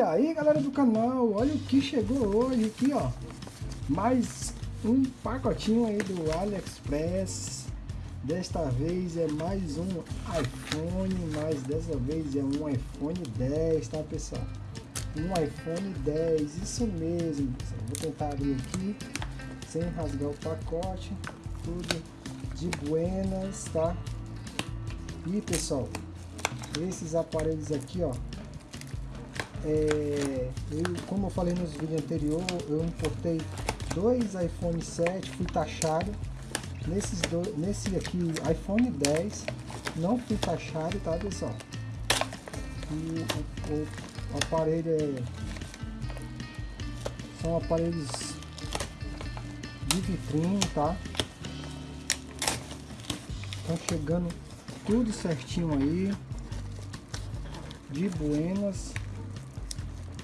E aí galera do canal, olha o que chegou hoje aqui ó Mais um pacotinho aí do AliExpress Desta vez é mais um iPhone, mas dessa vez é um iPhone 10, tá pessoal? Um iPhone 10, isso mesmo pessoal. Vou tentar abrir aqui sem rasgar o pacote Tudo de buenas, tá? E pessoal, esses aparelhos aqui ó é, eu, como eu falei nos vídeos anteriores, eu importei dois iPhone 7, fui taxado. Nesses dois, nesse aqui, iPhone 10, não fui taxado, tá pessoal? E o, o, o aparelho é, são aparelhos de vitrine, tá? Estão chegando tudo certinho aí. De buenas.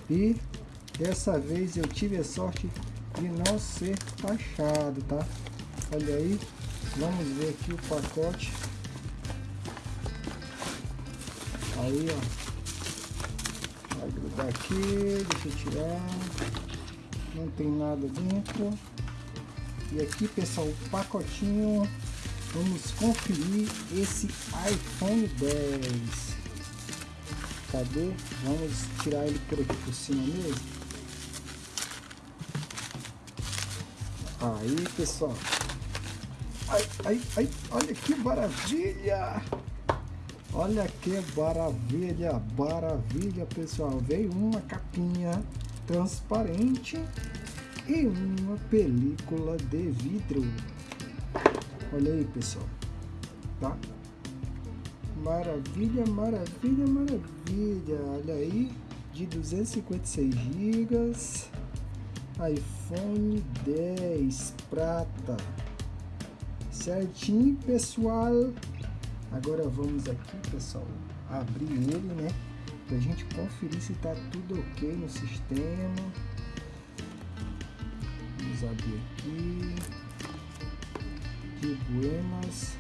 E dessa vez eu tive a sorte de não ser taxado, tá? Olha aí, vamos ver aqui o pacote. Aí, ó. Vai grudar aqui, deixa eu tirar. Não tem nada dentro. E aqui, pessoal, o pacotinho. Vamos conferir esse iPhone 10. Vamos tirar ele por aqui por cima mesmo. Aí, pessoal. Ai, ai, ai, olha que maravilha! Olha que maravilha, maravilha, pessoal. Veio uma capinha transparente e uma película de vidro. Olha aí, pessoal. Tá? Maravilha, maravilha, maravilha. Olha aí, de 256 GB. iPhone 10 prata. Certinho, pessoal. Agora vamos aqui, pessoal, abrir ele, né? Pra gente conferir se tá tudo ok no sistema. Vamos abrir aqui. De buenas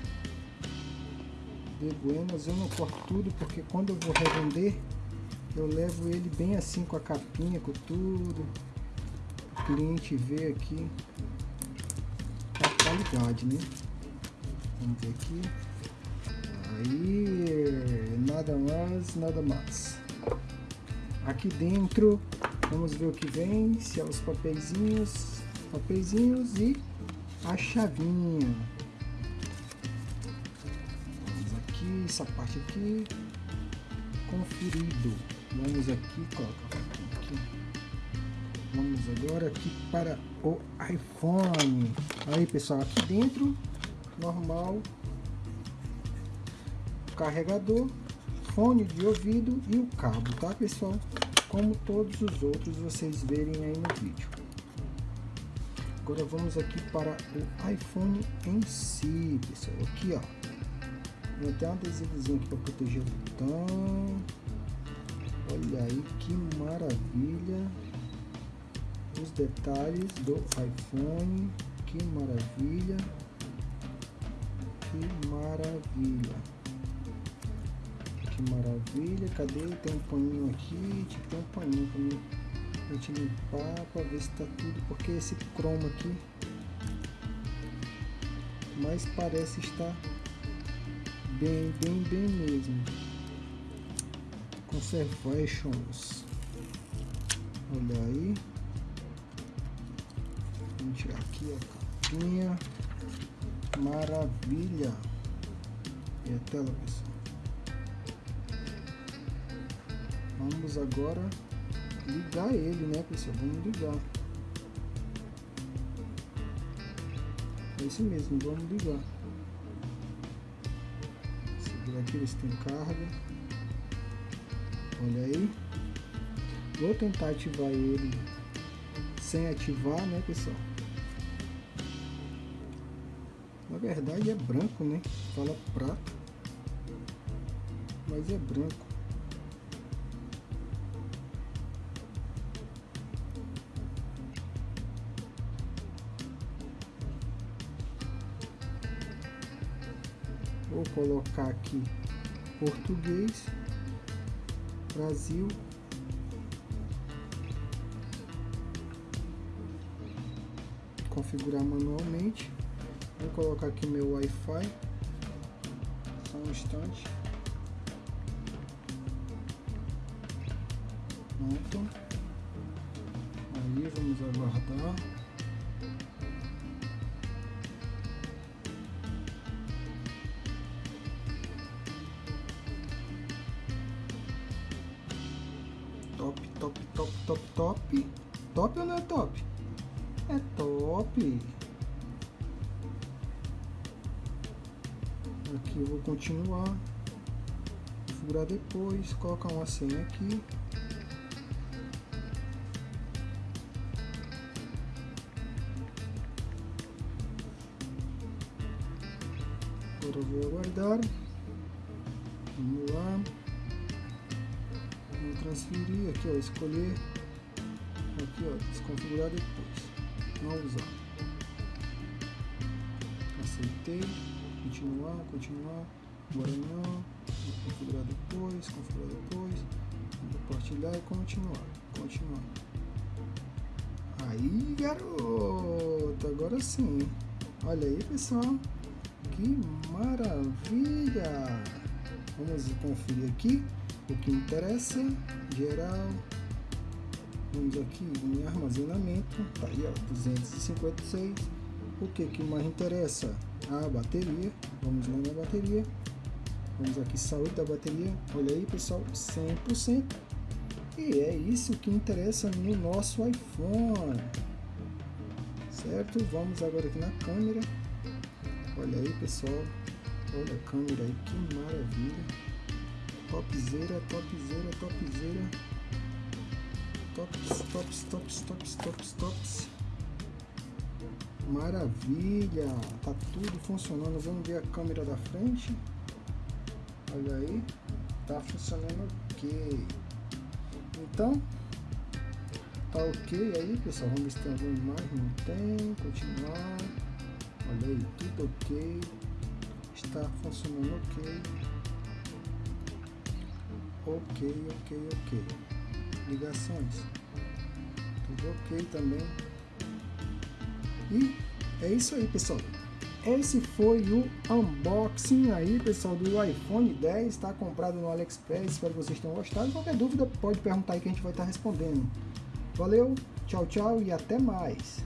de buenas. Eu não corto tudo porque quando eu vou revender, eu levo ele bem assim com a capinha, com tudo. O cliente vê aqui a qualidade, né? Vamos ver aqui. Aí, nada mais, nada mais. Aqui dentro, vamos ver o que vem, se é os papeizinhos, papeizinhos e a chavinha. Essa parte aqui. Conferido. Vamos aqui colocar aqui. Vamos agora aqui para o iPhone. Aí pessoal aqui dentro normal. Carregador fone de ouvido e o cabo tá pessoal? Como todos os outros vocês verem aí no vídeo. Agora vamos aqui para o iPhone em si pessoal. Aqui ó tem até um adesivozinho para proteger o botão. Olha aí que maravilha. Os detalhes do iPhone. Que maravilha. Que maravilha. Que maravilha. Cadê? Tem um paninho aqui. Tinha que ter um paninho para mim. Pra te limpar, para ver se tá tudo. Porque esse cromo aqui. Mas parece estar bem, bem, bem mesmo. Conservations. Olha aí. Vamos tirar aqui a capinha. Maravilha. E a tela, pessoal. Vamos agora ligar ele, né, pessoal? Vamos ligar. É isso mesmo, vamos ligar aqui ver se tem carga. Olha aí. Vou tentar ativar ele sem ativar, né, pessoal? Na verdade é branco, né? Fala prata. Mas é branco. vou colocar aqui português Brasil. Configurar manualmente. Vou colocar aqui meu Wi-Fi. Só um instante. Pronto. Aí vamos aguardar. Top, top, top, top, top. Top ou não é top? É top. Aqui eu vou continuar. Configurar depois, colocar uma senha aqui. Agora eu vou aguardar. Vamos lá. Vou transferir aqui, ó, escolher. Aqui, ó, desconfigurar depois. Não usar. Aceitei. Continuar, continuar. Agora não. Configurar depois, configurar depois. Compartilhar e continuar. Continuar. Aí, garoto. Agora sim. Olha aí, pessoal. Que maravilha! Vamos conferir aqui o que interessa, geral. Vamos aqui em armazenamento, tá aí ó, 256. O que que mais interessa? A bateria. Vamos lá na bateria. Vamos aqui saúde da bateria. Olha aí, pessoal, 100%. E é isso que interessa no nosso iPhone. Certo? Vamos agora aqui na câmera. Olha aí pessoal, olha a câmera aí, que maravilha. Topzera, topzera, topzera. Tops, tops, tops, tops, tops, tops. Maravilha, tá tudo funcionando. Vamos ver a câmera da frente. Olha aí, tá funcionando ok. Então, tá ok aí pessoal. Vamos ver se tem alguma imagem. Não tem, continuar. Olha aí, tudo ok. Está funcionando ok. Ok, ok, ok. Ligações. Tudo ok também. E é isso aí, pessoal. Esse foi o unboxing aí, pessoal, do iPhone 10. Está comprado no AliExpress. Espero que vocês tenham gostado. Qualquer dúvida, pode perguntar aí que a gente vai estar respondendo. Valeu, tchau, tchau e até mais.